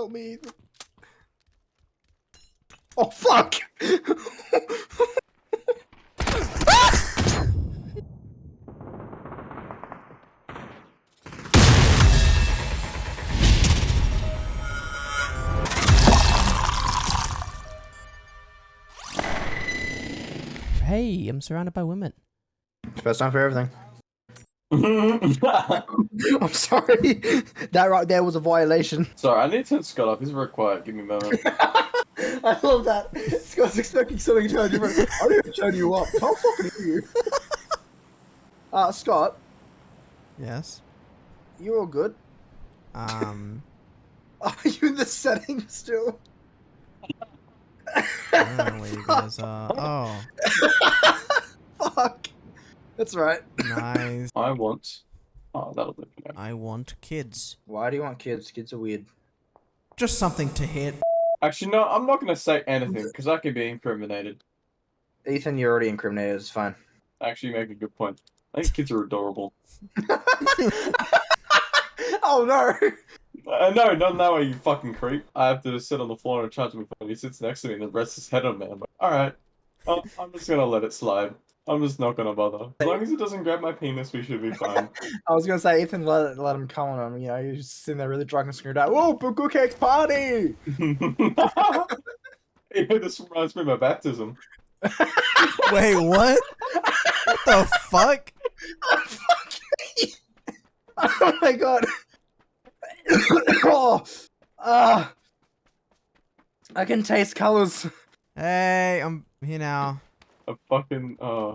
Help me. Ethan. Oh fuck! Hey, I'm surrounded by women. First time for everything. I'm sorry. That right there was a violation. Sorry, I need to turn Scott off. He's very quiet. Give me a moment. I love that. Scott's expecting something to turn different. I didn't even turn you up. How fucking are you? Uh, Scott, Yes. you all good? Um, Are you in the settings still? I don't know where you guys are. Oh, Fuck. That's right. nice. I want. Oh, that'll do for. I want kids. Why do you want kids? Kids are weird. Just something to hit. Actually, no, I'm not going to say anything because I could be incriminated. Ethan, you're already incriminated. It's fine. Actually, you make a good point. I think kids are adorable. oh no! Uh, no, not that way, you fucking creep. I have to sit on the floor and charge my phone. He sits next to me and then rests his head on me. I'm like, alright. I'm, I'm just gonna let it slide. I'm just not gonna bother. As long as it doesn't grab my penis, we should be fine. I was gonna say Ethan let let him come on him. You know, he's just sitting there really drunk and screaming out, "Oh, Bukkake Party!" hey, this reminds me of my baptism. Wait, what? what the fuck? oh my god! oh, ah! I can taste colors. Hey, I'm here now. A fucking, uh,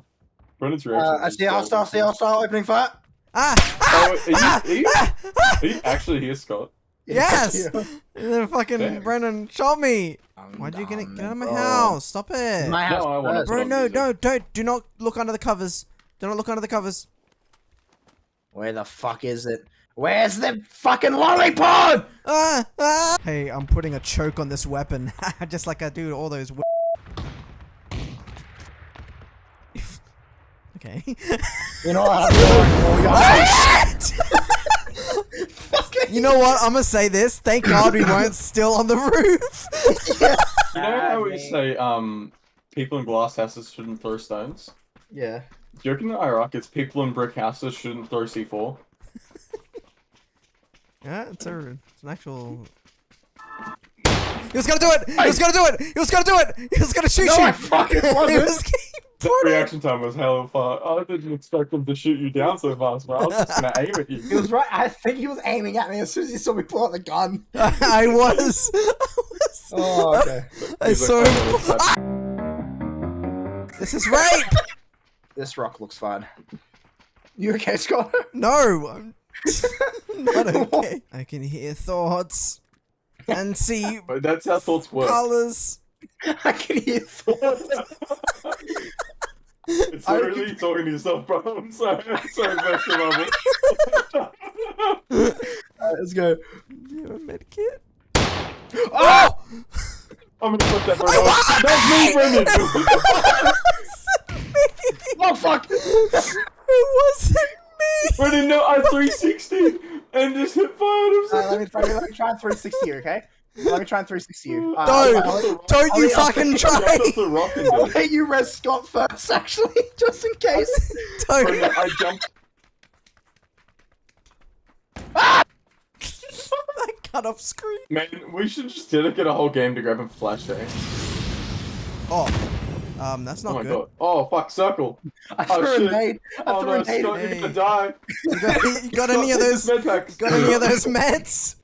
Brennan's reaction. Uh, I see hostile, see hostile, opening fire. Ah! Oh, are you, ah, are, you, ah, ah! are you actually here, Scott? Yes! Yeah. And then fucking Damn. Brennan shot me. I'm Why'd you get it? Get out of my bro. house! Stop it! My house No, I wanna. Bro, no, music. no, don't. Do not look under the covers. Do not look under the covers. Where the fuck is it? Where's the fucking lollipop? Ah, ah. Hey, I'm putting a choke on this weapon, just like I do all those. Okay. You know what? I'm going for you. You know what? I'm gonna say this. Thank God we weren't still on the roof. You know how we say, um, people in glass houses shouldn't throw stones? Yeah. Do you reckon in Iraq it's people in brick houses shouldn't throw C4? yeah, it's a, it's an actual. He was gonna do it. He was gonna do it. He was gonna do it. He was gonna shoot No, you. I fucking he wasn't. Was. That reaction time was hella fast. I didn't expect him to shoot you down so fast, bro. I was just gonna aim at you. He was right. I think he was aiming at me as soon as he saw me pull out the gun. I was. I was. Oh, okay. I He's saw him. "Oh, Ah! This is rape. this rock looks fine. You okay, Scott? No, I'm not okay. I can hear thoughts and see But that's how thoughts work. colors. I can hear thoughts. It's literally you talking to yourself, bro. I'm sorry. I'm sorry, Master Marvel. Eh? Alright, let's go. Do you have a medkit? Oh! Ah! I'm gonna put that bro. That's me, Brendan. Oh, fuck! It wasn't me. Brendan, no, I 360 and just hit fire Alright, let me try. Let me try 360 okay? Let me try and 360 you. Uh, No, I'll, I'll, don't I'll you fucking try. That's the rock in I'll there. let you res Scott first, actually, just in case. Don't. I jumped. I cut off screen. Man, we should just dedicate a whole game to grabbing flashbang. Oh, um, that's Oh not my good. god. Oh fuck, circle. I Oh, threw a shit. nade. I Oh threw no, a nade. Scott, Hey. you're gonna die. You got, you got any of those? this. Got any of those meds?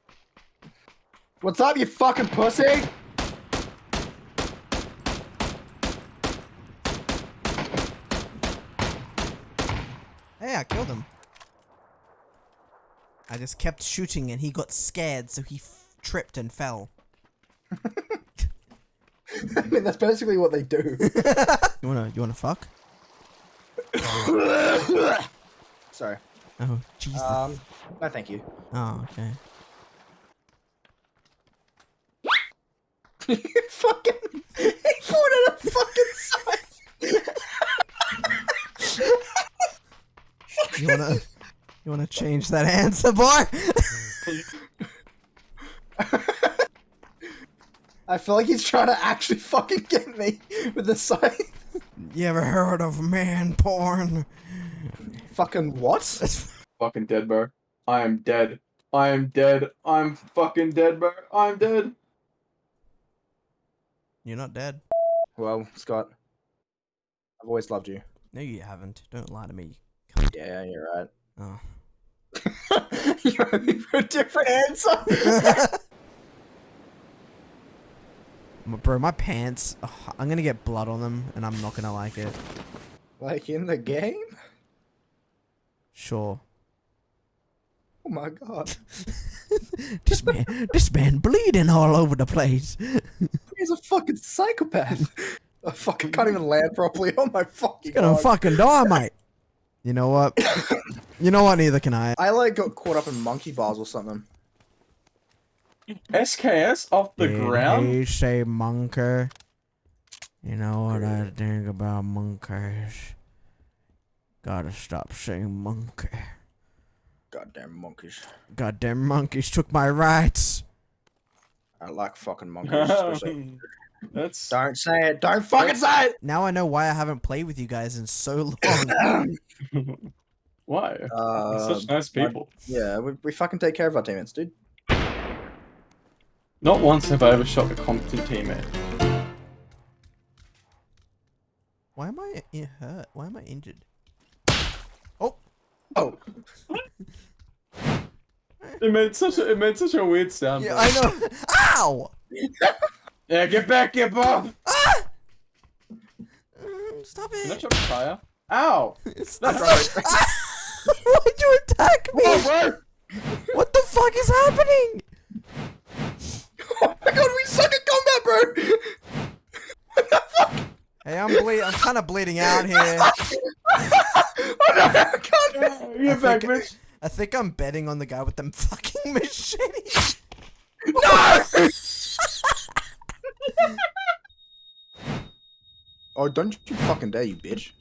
What's up, you fucking pussy? Hey, I killed him. I just kept shooting and he got scared, so he f- tripped and fell. I mean, that's basically what they do. You wanna, you wanna fuck? Sorry. Oh, Jesus. Um, no, thank you. oh, okay. You fucking. He pointed a fucking sign. You wanna, you wanna change that answer, boy? I feel like he's trying to actually fucking get me with the scythe. You ever heard of man porn? Fucking what? Fucking dead, bro. I am dead. I am dead. I'm fucking dead, bro. I'm dead. You're not dead. Well, Scott, I've always loved you. No, you haven't. Don't lie to me. Yeah, you're right. Oh. you're looking for a different answer. Bro, my pants. ugh, I'm gonna get blood on them, and I'm not gonna like it. like in the game? Sure. Oh my god. this man, this man bleeding all over the place. He's a fucking psychopath. I fucking can't even land properly. Oh my fucking You're gonna god. fucking die, mate. You know what? you know what? Neither can I. I like got caught up in monkey bars or something. SKS off the Did ground? You say monker. You know what I think about monkeys? Gotta stop saying monkey. Goddamn monkeys. Goddamn monkeys took my rights. I like fucking monkeys. especially- That's Don't say it. Don't fucking say it. Now I know why I haven't played with you guys in so long. why. Uh, Such nice people. yeah, we, we fucking take care of our teammates, dude. Not once have I ever shot a competent teammate. why am I i- hurt? Why am I injured? Oh, It made such a it made such a weird sound. Yeah. I know. Ow! Yeah, get back, get off! Ah! Stop Can I it! a tire? Ow! Stop That's it! Ah! Why'd you attack me? oh! What the fuck is happening? Oh my god, we suck at combat, bro! what the fuck? Hey, I'm ble- I'm kind of bleeding out here. Oh no, I can't. Get back, think- bitch! I think I'm betting on the guy with them fucking machete. No! oh, don't you fucking dare, you bitch.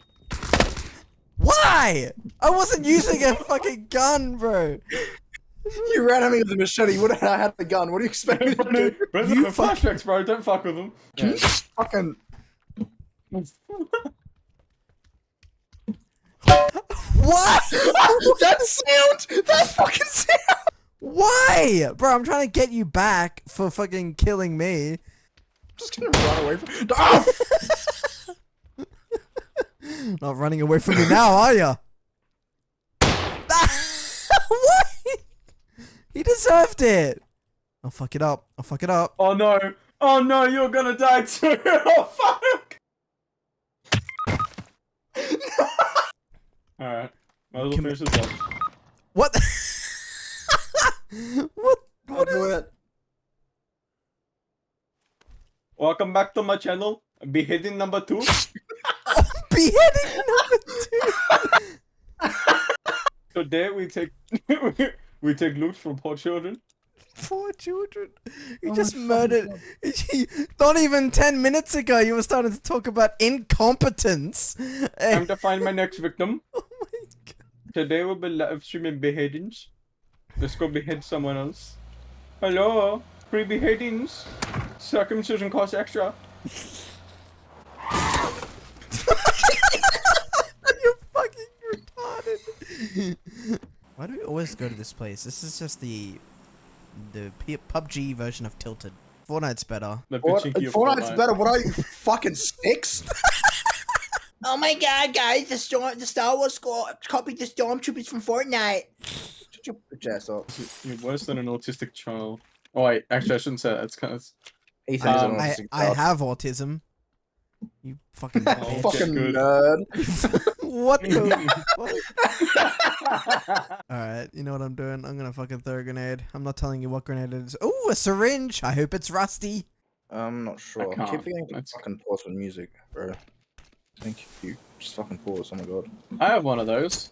Why? I wasn't using a fucking gun, bro. You ran at me with a machete. What if I had the gun? What do you expect me to do? Brendan, You the flashbacks, bro. Don't fuck with them. Can you fucking. What? that sound! That fucking sound! Why? Bro, I'm trying to get you back for fucking killing me. I'm just gonna run away from. Oh! Not running away from me now, are ya? what? He deserved it. I'll fuck it up. I'll fuck it up. oh no! Oh no! You're gonna die too! Oh fuck! Alright. Might as finish this up. What? what? I'll What do is it. Welcome back to my channel. Beheading number two. beheading number two? Today we take we take loot from poor children. Poor children. You Oh just fucking murdered. Not even 10 minutes ago, you were starting to talk about incompetence. Time to find my next victim. My god. Today we'll be live streaming beheadings. Let's go behead someone else. Hello, free beheadings. Circumcision costs extra. You're fucking retarded. Why do we always go to this place? This is just the the P- PUBG version of Tilted. Fortnite's better. Fort- Fortnite's Fortnite. better. What are you, fucking six? Oh my god, guys, the storm the Star Wars squad copied the stormtroopers from Fortnite. Shut your bitch ass up. You're worse than an autistic child. Oh wait, actually I shouldn't say that. It's kind of. Ethan's Um, I, I have autism. You fucking Oh, bitch. fucking good. nerd. what the fuck? Alright, you know what I'm doing? I'm gonna fucking throw a grenade. I'm not telling you what grenade it is. Ooh, a syringe! I hope it's rusty. I'm not sure. I, can't. keep forgetting to fucking pause with music, bro. Thank you. Just fucking pause. Oh my god. I have one of those.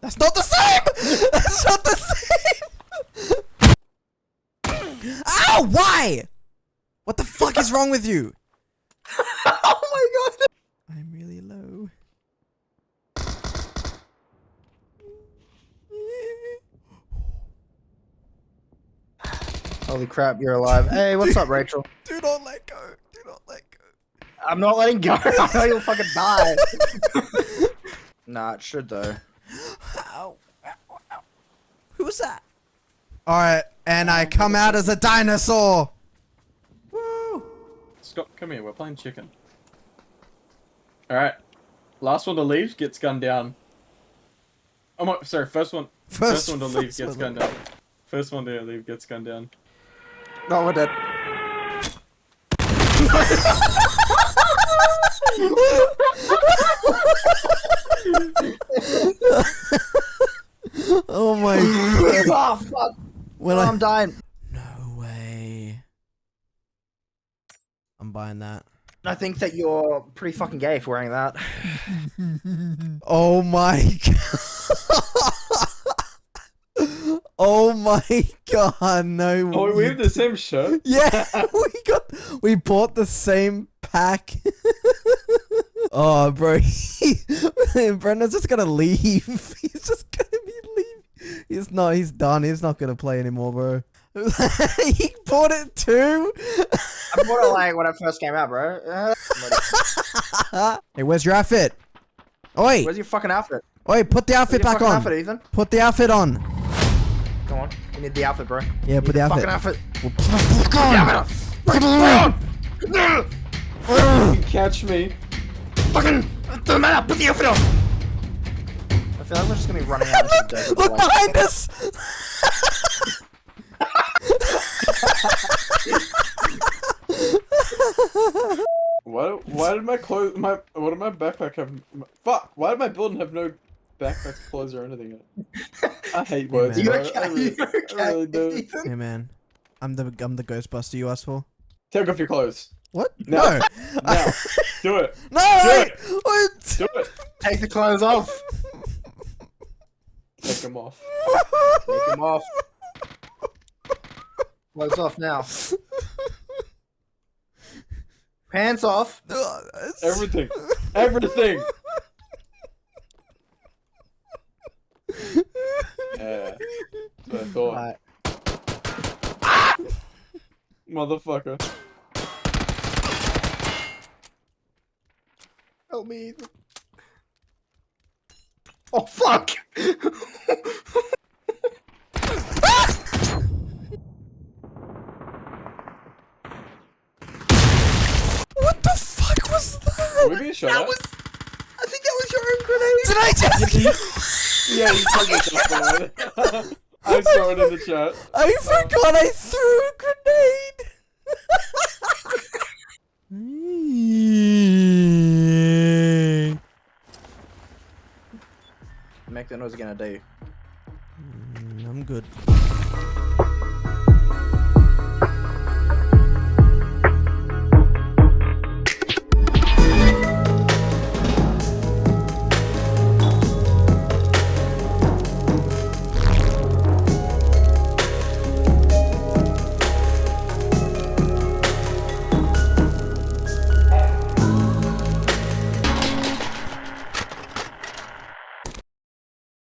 That's not the same! That's not the same! Ow! Why? What the fuck is wrong with you? oh my god. I'm really low. Holy crap, you're alive. Hey, what's up, Rachel? Do not let go. Do not let go. I'm not letting go. I know you'll fucking die. nah, it should though. Ow. Ow, ow. Who was that? Alright, and I come out as a dinosaur. Woo! Scott, come here. We're playing chicken. All right. Last one to leave gets gunned down. Oh my, sorry. First one. First, one to leave gets gunned down. First one to leave gets gunned down. No, we're dead. Oh my god. oh, fuck. When Oh, I... I'm dying. No way. I'm buying that. I think that you're pretty fucking gay for wearing that. Oh my god. Oh my god, no Oh, we have the same shirt. Yeah, we got we bought the same pack. Oh, bro, Brendan's just gonna leave. He's just gonna be leaving. He's not. He's done. He's not gonna play anymore, bro. he bought it too. I bought it like when it first came out, bro. Hey, where's your outfit? Oi, where's your fucking outfit? oi, put the outfit back on. outfit, Ethan? Put the outfit on. Come on. We need the outfit, bro. Yeah, put the outfit. Fucking outfit. Put Damn it on. it. No! You catch me. Fucking doesn't matter. Put the outfit on. I feel like we're just gonna be running out into the. Look like- behind us. Why? Why did my clothes? My what did my backpack have? my- fuck! Why did my building have no backpack, clothes, or anything? in it? I hate words. man. You bro. okay? I really, You I really do. Hey man, I'm the I'm the Ghostbuster you asked for. Take off your clothes. What? No. No. Now, do it. no. Do wait, it. What? Do it. Take the clothes off. Take them off. Take them off. Clothes off now. Pants off. Everything. Everything. Yeah. That's what I thought. Right. Motherfucker. Help me. Ethan. Oh fuck! What the fuck was that? Are we being shot at? I think that was your own grenade. Did I just? Yeah, you told me something. I saw it in the chat. I forgot I threw a Make that noise again, dare you. Mm, I'm good.